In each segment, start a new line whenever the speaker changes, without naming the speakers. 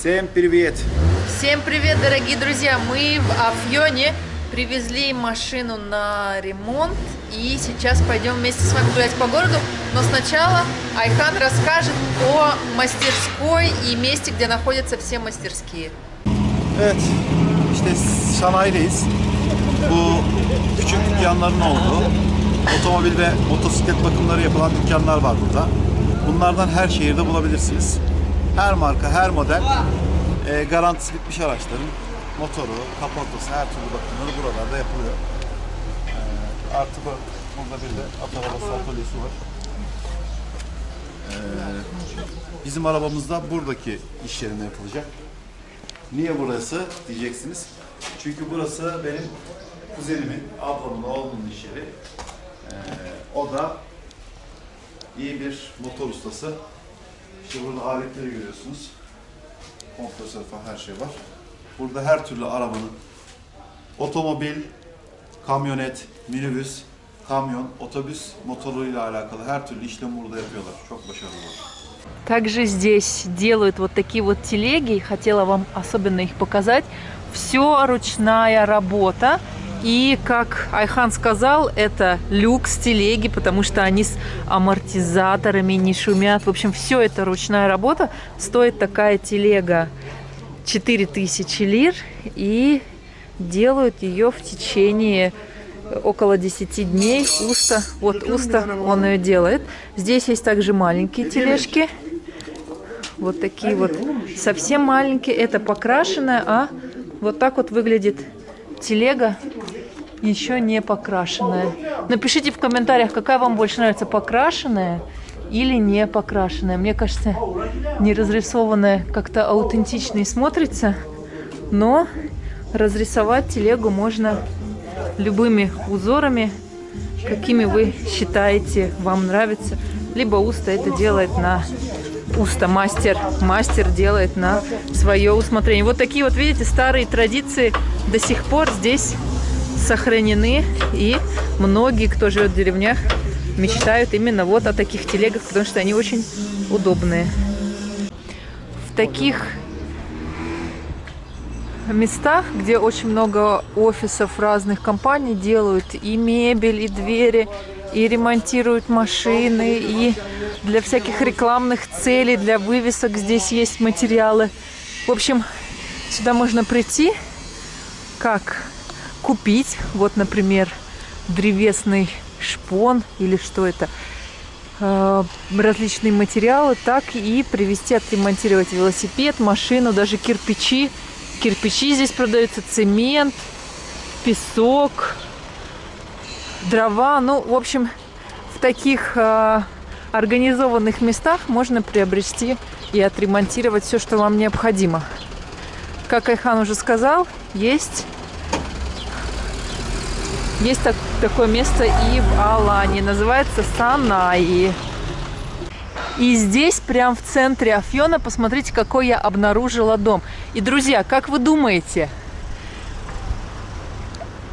Всем привет!
Всем привет, дорогие друзья! Мы в Афьоне привезли машину на ремонт и сейчас пойдем вместе с вами гулять по городу. Но сначала Айхан расскажет о мастерской и месте, где находятся все мастерские.
Evet, işte sanayideyiz. Bu küçük dükkanların olduğu, otomobil ve motosiklet bakımları yapılan dükkanlar var burada. Bunlardan her şehirde bulabilirsiniz. Her marka, her model e, garantisi bitmiş araçların motoru, kaportası, her türlü bakımları buralarda yapılıyor. E, artı bu, burada bir de at arabası atölyesi var. E, bizim arabamız da buradaki iş yerinde yapılacak. Niye burası diyeceksiniz. Çünkü burası benim kuzenimin, ablamın, oğlumun iş yeri. Ee, o da iyi bir motor ustası. İşte burada aletleri görüyorsunuz. Kompresör falan her şey var. Burada her türlü arabanın otomobil, kamyonet, minibüs, kamyon, otobüs motoruyla alakalı her türlü işlemi burada yapıyorlar. Çok başarılılar.
Также здесь делают вот такие вот телеги. Хотела вам особенно их показать. Все ручная работа. И, как Айхан сказал, это люкс телеги, потому что они с амортизаторами не шумят. В общем, все это ручная работа. Стоит такая телега 4000 лир. И делают ее в течение около 10 дней. Уста, вот Уста, он ее делает. Здесь есть также маленькие тележки. Вот такие вот совсем маленькие. Это покрашенная, а вот так вот выглядит телега еще не покрашенная. Напишите в комментариях, какая вам больше нравится, покрашенная или не покрашенная. Мне кажется, не разрисованная как-то аутентичнее смотрится, но разрисовать телегу можно любыми узорами, какими вы считаете вам нравится. Либо Уста это делает на Уста мастер. Мастер делает на свое усмотрение. Вот такие вот, видите, старые традиции до сих пор здесь сохранены. И многие, кто живет в деревнях, мечтают именно вот о таких телегах, потому что они очень удобные. В таких местах, где очень много офисов разных компаний делают и мебель, и двери, и ремонтируют машины, и для всяких рекламных целей, для вывесок здесь есть материалы. В общем, сюда можно прийти, как купить, вот, например, древесный шпон или что это, э, различные материалы, так и привезти, отремонтировать велосипед, машину, даже кирпичи. Кирпичи здесь продаются, цемент, песок, дрова. Ну, в общем, в таких э, организованных местах можно приобрести и отремонтировать все, что вам необходимо. Как Айхан уже сказал, есть, есть так, такое место и в Алане. Называется Санаи. И здесь, прям в центре Афьона, посмотрите, какой я обнаружила дом. И, друзья, как вы думаете,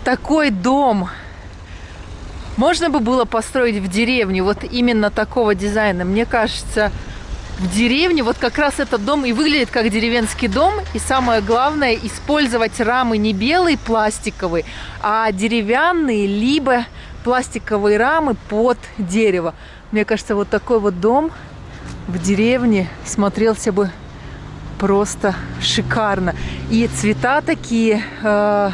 такой дом можно бы было построить в деревне вот именно такого дизайна. Мне кажется, в деревне вот как раз этот дом и выглядит как деревенский дом. И самое главное, использовать рамы не белые пластиковые, а деревянные, либо пластиковые рамы под дерево. Мне кажется, вот такой вот дом в деревне смотрелся бы просто шикарно. И цвета такие... Э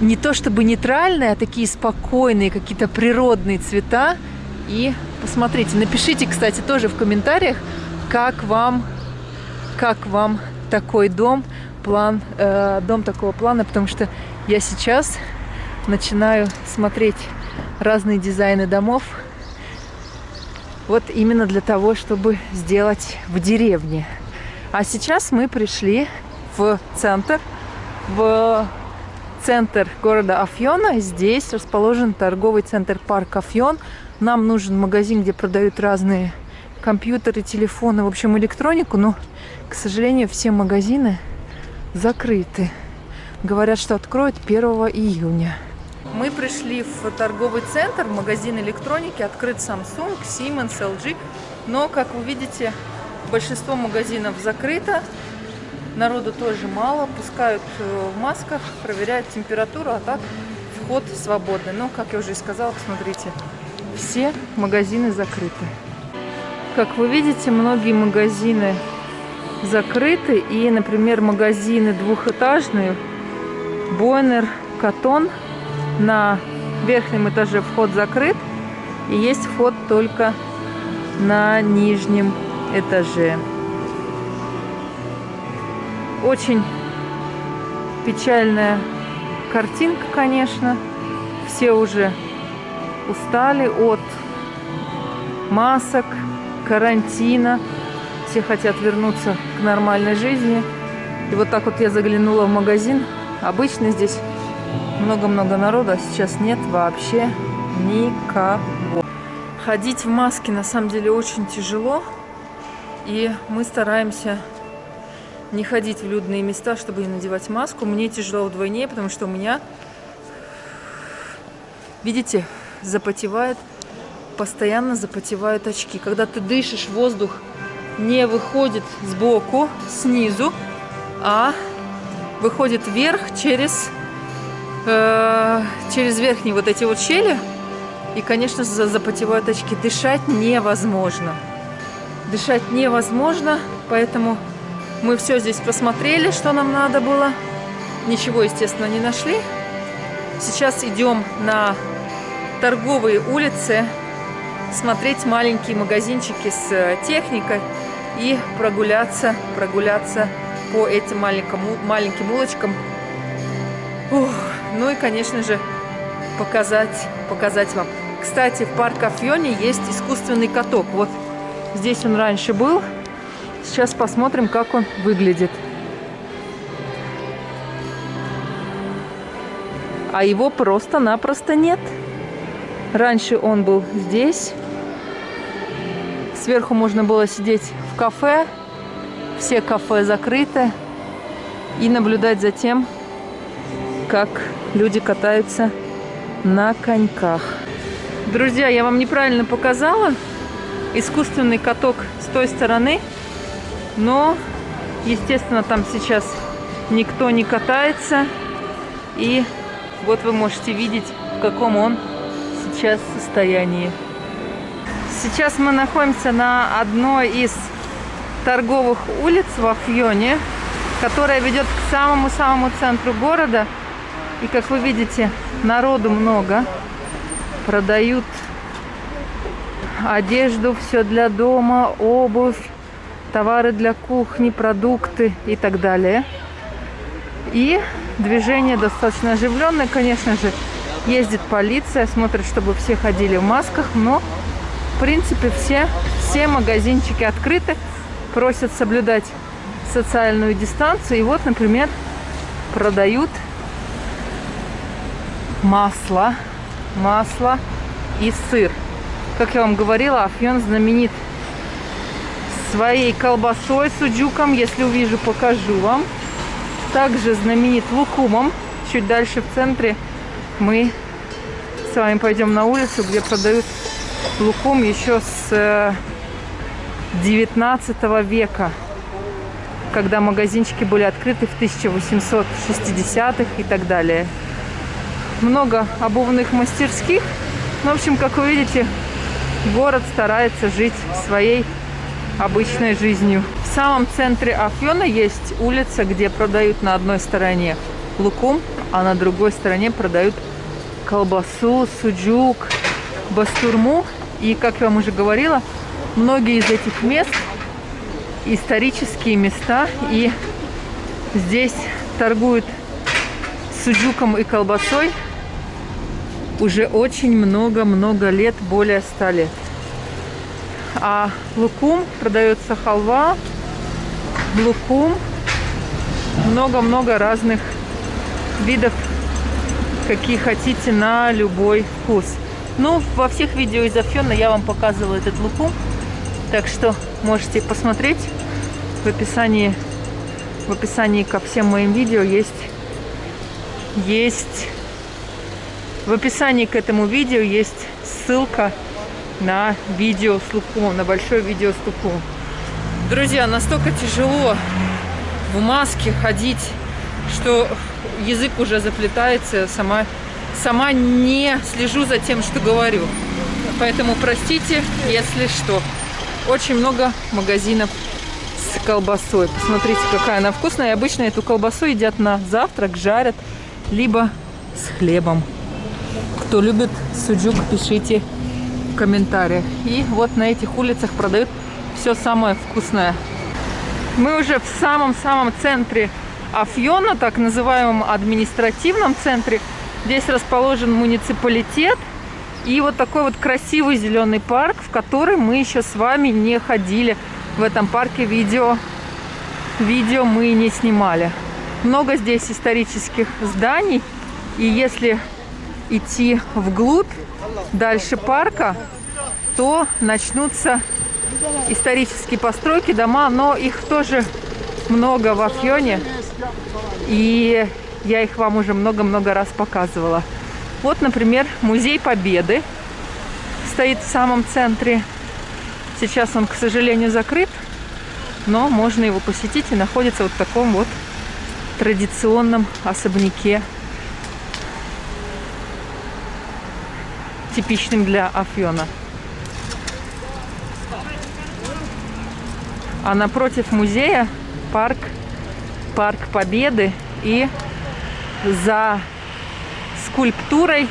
не то чтобы нейтральные, а такие спокойные, какие-то природные цвета. И посмотрите, напишите, кстати, тоже в комментариях, как вам, как вам такой дом, план, э, дом такого плана, потому что я сейчас начинаю смотреть разные дизайны домов. Вот именно для того, чтобы сделать в деревне. А сейчас мы пришли в центр, в центр города Афьона. Здесь расположен торговый центр парк Афьон. Нам нужен магазин, где продают разные компьютеры, телефоны, в общем, электронику. Но, к сожалению, все магазины закрыты. Говорят, что откроют 1 июня. Мы пришли в торговый центр, магазин электроники, открыт Samsung, Siemens, LG. Но, как вы видите, большинство магазинов закрыто. Народу тоже мало, пускают э, в масках, проверяют температуру, а так вход свободный. Но, как я уже и сказала, посмотрите, все магазины закрыты. Как вы видите, многие магазины закрыты. И, например, магазины двухэтажные, Бойнер, Катон, на верхнем этаже вход закрыт. И есть вход только на нижнем этаже. Очень печальная картинка, конечно. Все уже устали от масок, карантина. Все хотят вернуться к нормальной жизни. И вот так вот я заглянула в магазин. Обычно здесь много-много народа, а сейчас нет вообще никого. Ходить в маске на самом деле очень тяжело. И мы стараемся не ходить в людные места, чтобы не надевать маску. Мне тяжело вдвойне, потому что у меня, видите, запотевает, постоянно запотевают очки. Когда ты дышишь, воздух не выходит сбоку, снизу, а выходит вверх через, э, через верхние вот эти вот щели. И, конечно, запотевают очки. Дышать невозможно. Дышать невозможно, поэтому мы все здесь посмотрели, что нам надо было. Ничего, естественно, не нашли. Сейчас идем на торговые улицы, смотреть маленькие магазинчики с э, техникой и прогуляться, прогуляться по этим маленьким, маленьким улочкам. Ух, ну и, конечно же, показать, показать вам. Кстати, в парк Афьоне есть искусственный каток. Вот здесь он раньше был. Сейчас посмотрим, как он выглядит. А его просто-напросто нет. Раньше он был здесь. Сверху можно было сидеть в кафе. Все кафе закрыты. И наблюдать за тем, как люди катаются на коньках. Друзья, я вам неправильно показала. Искусственный каток с той стороны. Но, естественно, там сейчас никто не катается. И вот вы можете видеть, в каком он сейчас состоянии. Сейчас мы находимся на одной из торговых улиц в Афьоне, которая ведет к самому-самому центру города. И, как вы видите, народу много. Продают одежду, все для дома, обувь, товары для кухни, продукты и так далее. И движение достаточно оживленное, конечно же. Ездит полиция, смотрит, чтобы все ходили в масках, но, в принципе, все, все магазинчики открыты, просят соблюдать социальную дистанцию. И вот, например, продают масло, масло и сыр. Как я вам говорила, Афьон знаменит своей колбасой с уджуком. Если увижу, покажу вам. Также знаменит лукумом. Чуть дальше в центре мы с вами пойдем на улицу, где продают лукум еще с 19 э, века, когда магазинчики были открыты в 1860-х и так далее. Много обувных мастерских. Ну, в общем, как вы видите, город старается жить своей обычной жизнью. В самом центре Афьона есть улица, где продают на одной стороне лукум, а на другой стороне продают колбасу, суджук, бастурму. И, как я вам уже говорила, многие из этих мест исторические места. И здесь торгуют суджуком и колбасой уже очень много-много лет, более ста лет. А лукум продается халва, лукум, много-много разных видов, какие хотите, на любой вкус. Ну, во всех видео из Афьона я вам показывала этот лукум, так что можете посмотреть. В описании, в описании ко всем моим видео есть, есть, в описании к этому видео есть ссылка на видео с лукумом, на большое видео с лукумом. Друзья, настолько тяжело в маске ходить, что язык уже заплетается, сама, сама не слежу за тем, что говорю. Поэтому простите, если что. Очень много магазинов с колбасой. Посмотрите, какая она вкусная. И обычно эту колбасу едят на завтрак, жарят, либо с хлебом. Кто любит суджук, пишите в комментариях. И вот на этих улицах продают все самое вкусное. Мы уже в самом-самом центре Афьона, так называемом административном центре. Здесь расположен муниципалитет и вот такой вот красивый зеленый парк, в который мы еще с вами не ходили. В этом парке видео, видео мы не снимали. Много здесь исторических зданий. И если идти вглубь, дальше парка, то начнутся исторические постройки, дома, но их тоже много в Афьоне. И я их вам уже много-много раз показывала. Вот, например, Музей Победы стоит в самом центре. Сейчас он, к сожалению, закрыт, но можно его посетить и находится вот в таком вот традиционном особняке, типичным для Афьона. А напротив музея парк, парк Победы и за скульптурой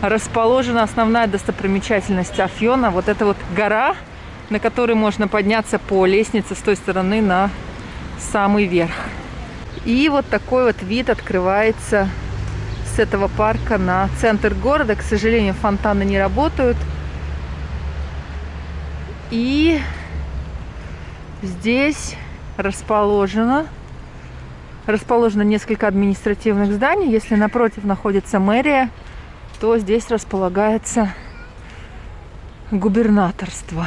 расположена основная достопримечательность Афьона. Вот эта вот гора, на которой можно подняться по лестнице с той стороны на самый верх. И вот такой вот вид открывается с этого парка на центр города. К сожалению, фонтаны не работают. И здесь расположено расположено несколько административных зданий. Если напротив находится мэрия, то здесь располагается губернаторство.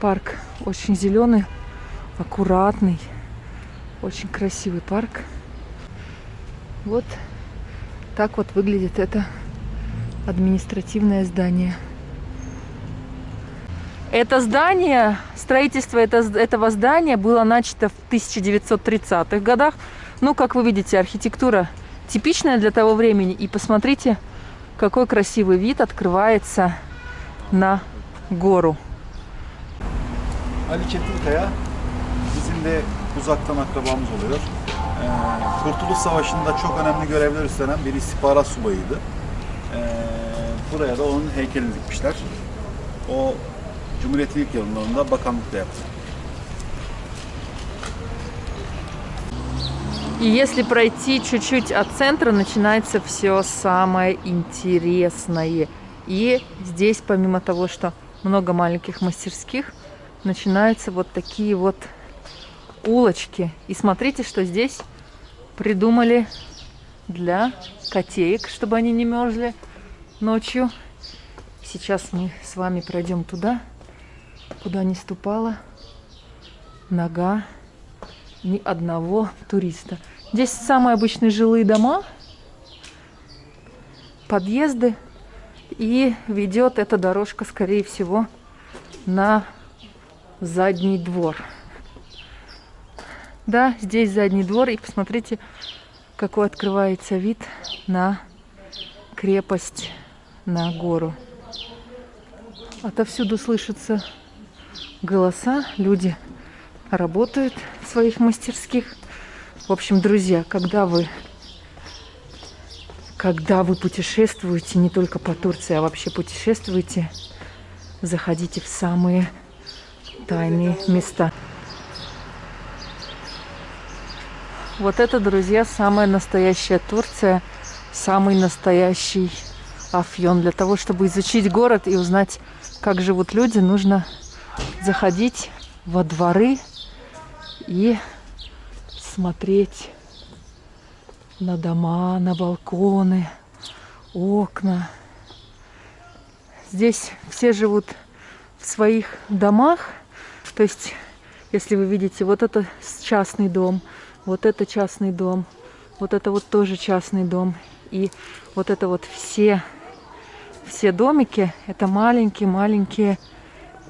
Парк очень зеленый, аккуратный, очень красивый парк. Вот так вот выглядит это административное здание. Это здание, строительство это, этого здания было начато в 1930-х годах. Ну, как вы видите, архитектура типичная для того времени. И посмотрите, какой красивый вид открывается на гору.
Ali Çetinkaya bizim de uzaktan akrabamız oluyor. Ee, Kurtuluş Savaşı'nda çok önemli görevler üstlenen bir istihbarat subayıydı. Ee, buraya da onun heykelini dikmişler. O Cumhuriyet'in ilk yıllarında bakanlıkta yaptı.
И если пройти чуть-чуть от центра, начинается все самое интересное. И здесь, помимо того, что много маленьких мастерских, начинаются вот такие вот улочки. И смотрите, что здесь придумали для котеек, чтобы они не мерзли ночью. Сейчас мы с вами пройдем туда, куда не ступала нога ни одного туриста. Здесь самые обычные жилые дома, подъезды. И ведет эта дорожка, скорее всего, на задний двор. Да, здесь задний двор. И посмотрите, какой открывается вид на крепость, на гору. Отовсюду слышатся голоса, люди работают в своих мастерских. В общем, друзья, когда вы, когда вы путешествуете не только по Турции, а вообще путешествуете, заходите в самые тайные места. Вот это, друзья, самая настоящая Турция, самый настоящий Афьон. Для того, чтобы изучить город и узнать, как живут люди, нужно заходить во дворы и смотреть на дома, на балконы, окна. Здесь все живут в своих домах. То есть, если вы видите, вот это частный дом, вот это частный дом, вот это вот тоже частный дом. И вот это вот все, все домики, это маленькие-маленькие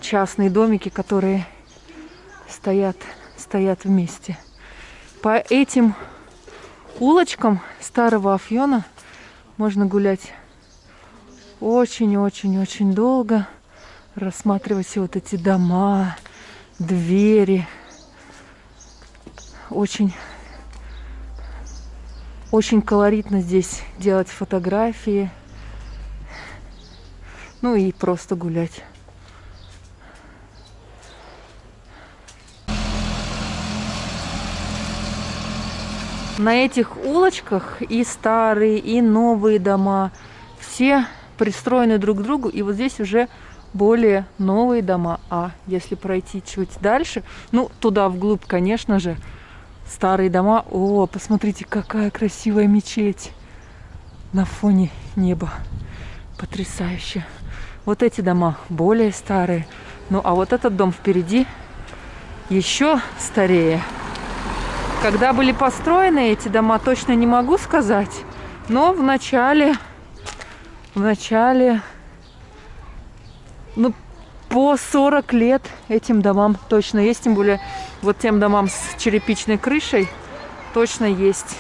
частные домики, которые стоят стоят вместе. По этим улочкам старого Афьона можно гулять очень-очень-очень долго, рассматривать все вот эти дома, двери. Очень, очень колоритно здесь делать фотографии. Ну и просто гулять. На этих улочках и старые, и новые дома, все пристроены друг к другу, и вот здесь уже более новые дома. А если пройти чуть дальше, ну, туда вглубь, конечно же, старые дома. О, посмотрите, какая красивая мечеть на фоне неба. Потрясающе. Вот эти дома более старые. Ну, а вот этот дом впереди еще старее. Когда были построены эти дома, точно не могу сказать. Но в начале, в начале, ну, по 40 лет этим домам точно есть. Тем более вот тем домам с черепичной крышей точно есть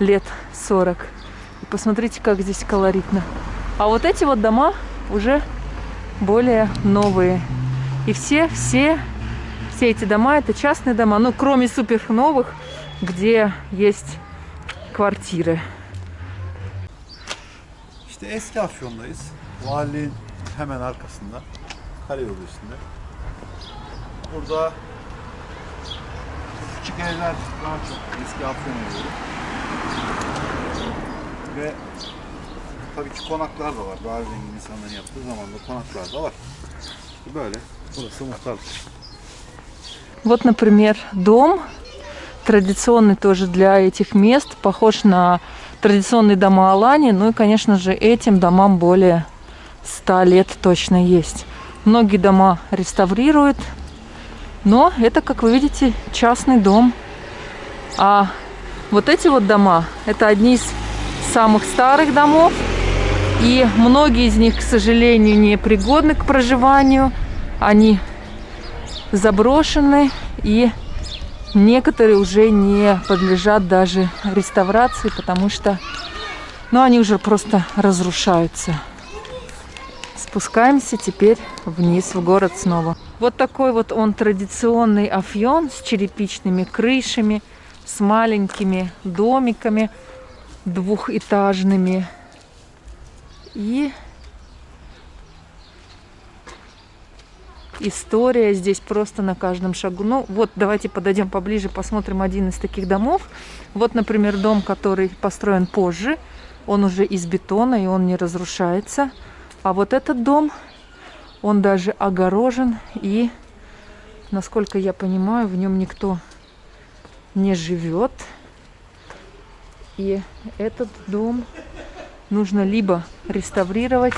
лет 40. И посмотрите, как здесь колоритно. А вот эти вот дома уже более новые. И все, все все эти doма это частные дома, ну kроме супер новых, где есть kvartiere.
İşte eski Afyon'dayız. Valiliğin hemen arkasında. Karayolu üstünde. Burada küçük evler daha çok eski Afyon evleri. Ve tabii ki konaklar da var. Daha zengin insanların yaptığı zaman da konaklar da var. İşte böyle. Burası muhtarlık.
Вот, например, дом традиционный тоже для этих мест, похож на традиционные дома Алани. Ну и, конечно же, этим домам более 100 лет точно есть. Многие дома реставрируют, но это, как вы видите, частный дом. А вот эти вот дома, это одни из самых старых домов. И многие из них, к сожалению, не пригодны к проживанию. Они заброшены и некоторые уже не подлежат даже реставрации, потому что ну, они уже просто разрушаются. Спускаемся теперь вниз в город снова. Вот такой вот он традиционный афьон с черепичными крышами, с маленькими домиками двухэтажными. И история здесь просто на каждом шагу. Ну вот, давайте подойдем поближе, посмотрим один из таких домов. Вот, например, дом, который построен позже. Он уже из бетона, и он не разрушается. А вот этот дом, он даже огорожен, и, насколько я понимаю, в нем никто не живет. И этот дом нужно либо реставрировать,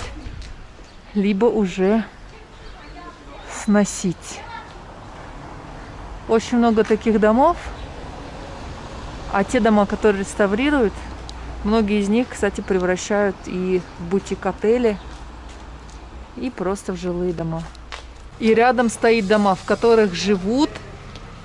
либо уже сносить. Очень много таких домов. А те дома, которые реставрируют, многие из них, кстати, превращают и в бутик-отели, и просто в жилые дома. И рядом стоит дома, в которых живут,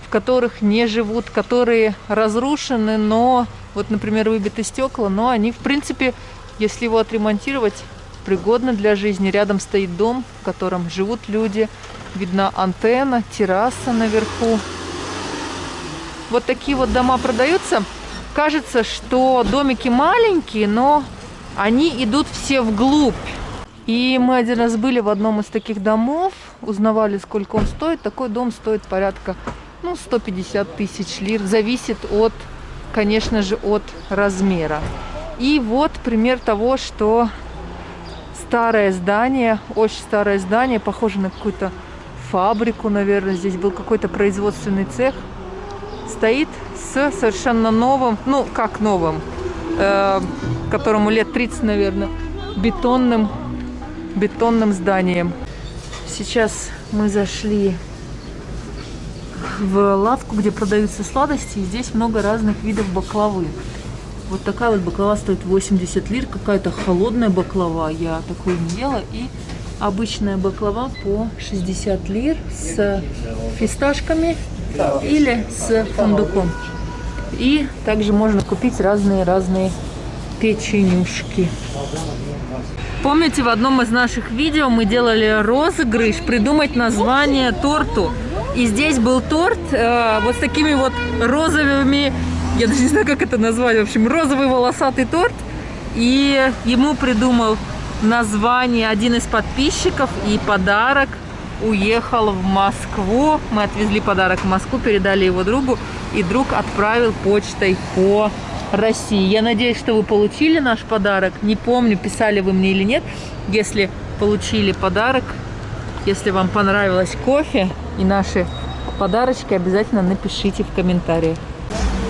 в которых не живут, которые разрушены, но, вот, например, выбиты стекла, но они, в принципе, если его отремонтировать, пригодны для жизни. Рядом стоит дом, в котором живут люди, Видна антенна, терраса наверху. Вот такие вот дома продаются. Кажется, что домики маленькие, но они идут все вглубь. И мы один раз были в одном из таких домов, узнавали, сколько он стоит. Такой дом стоит порядка ну, 150 тысяч лир. Зависит от, конечно же, от размера. И вот пример того, что старое здание, очень старое здание, похоже на какую-то фабрику, наверное, здесь был какой-то производственный цех. Стоит с совершенно новым, ну как новым, э, которому лет 30, наверное, бетонным, бетонным зданием. Сейчас мы зашли в лавку, где продаются сладости, и здесь много разных видов баклавы. Вот такая вот баклава стоит 80 лир, какая-то холодная баклава, я такую не ела, и обычная баклава по 60 лир с фисташками или с фундуком. И также можно купить разные-разные печенюшки. Помните, в одном из наших видео мы делали розыгрыш придумать название торту. И здесь был торт э, вот с такими вот розовыми, я даже не знаю, как это назвать, в общем, розовый волосатый торт. И ему придумал название один из подписчиков и подарок уехал в Москву. Мы отвезли подарок в Москву, передали его другу, и друг отправил почтой по России. Я надеюсь, что вы получили наш подарок. Не помню, писали вы мне или нет. Если получили подарок, если вам понравилось кофе и наши подарочки, обязательно напишите в комментариях.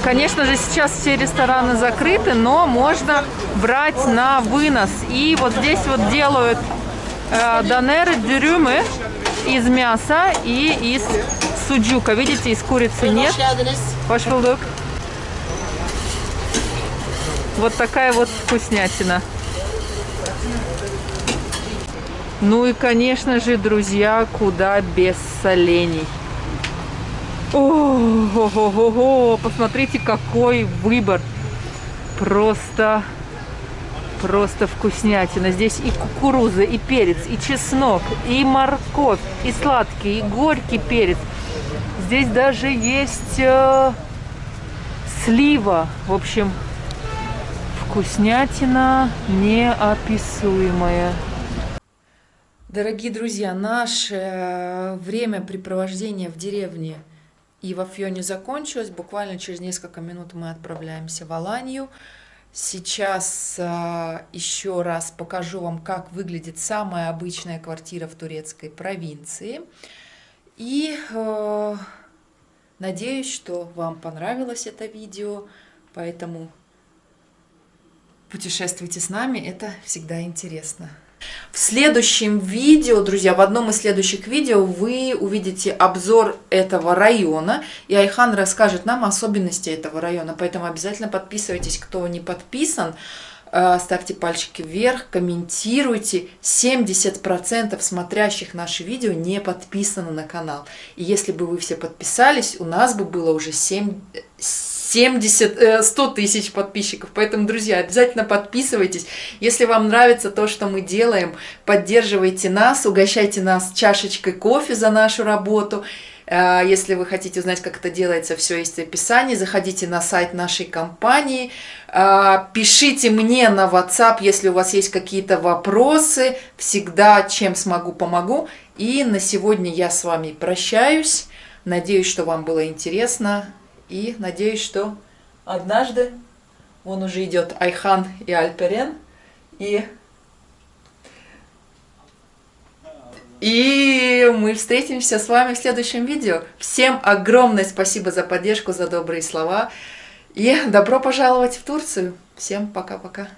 Конечно же, сейчас все рестораны закрыты, но можно брать на вынос. И вот здесь вот делают э, донеры, дюрюмы из мяса и из суджука. Видите, из курицы нет. Ваш булдук. Вот такая вот вкуснятина. Ну и, конечно же, друзья, куда без солений. О, посмотрите, какой выбор. Просто, просто вкуснятина. Здесь и кукуруза, и перец, и чеснок, и морковь, и сладкий, и горький перец. Здесь даже есть э, слива. В общем, вкуснятина неописуемая. Дорогие друзья, наше времяпрепровождение в деревне и во Фьоне закончилось. Буквально через несколько минут мы отправляемся в Аланию. Сейчас э, еще раз покажу вам, как выглядит самая обычная квартира в турецкой провинции. И э, надеюсь, что вам понравилось это видео, поэтому путешествуйте с нами, это всегда интересно. В следующем видео, друзья, в одном из следующих видео вы увидите обзор этого района, и Айхан расскажет нам особенности этого района, поэтому обязательно подписывайтесь, кто не подписан, э, ставьте пальчики вверх, комментируйте. 70% смотрящих наши видео не подписаны на канал. И если бы вы все подписались, у нас бы было уже 7, 70, 100 э, тысяч подписчиков. Поэтому, друзья, обязательно подписывайтесь. Если вам нравится то, что мы делаем, поддерживайте нас, угощайте нас чашечкой кофе за нашу работу. Э, если вы хотите узнать, как это делается, все есть в описании. Заходите на сайт нашей компании. Э, пишите мне на WhatsApp, если у вас есть какие-то вопросы. Всегда, чем смогу, помогу. И на сегодня я с вами прощаюсь. Надеюсь, что вам было интересно. И надеюсь, что однажды он уже идет Айхан и Альперен. И, и мы встретимся с вами в следующем видео. Всем огромное спасибо за поддержку, за добрые слова. И добро пожаловать в Турцию. Всем пока-пока.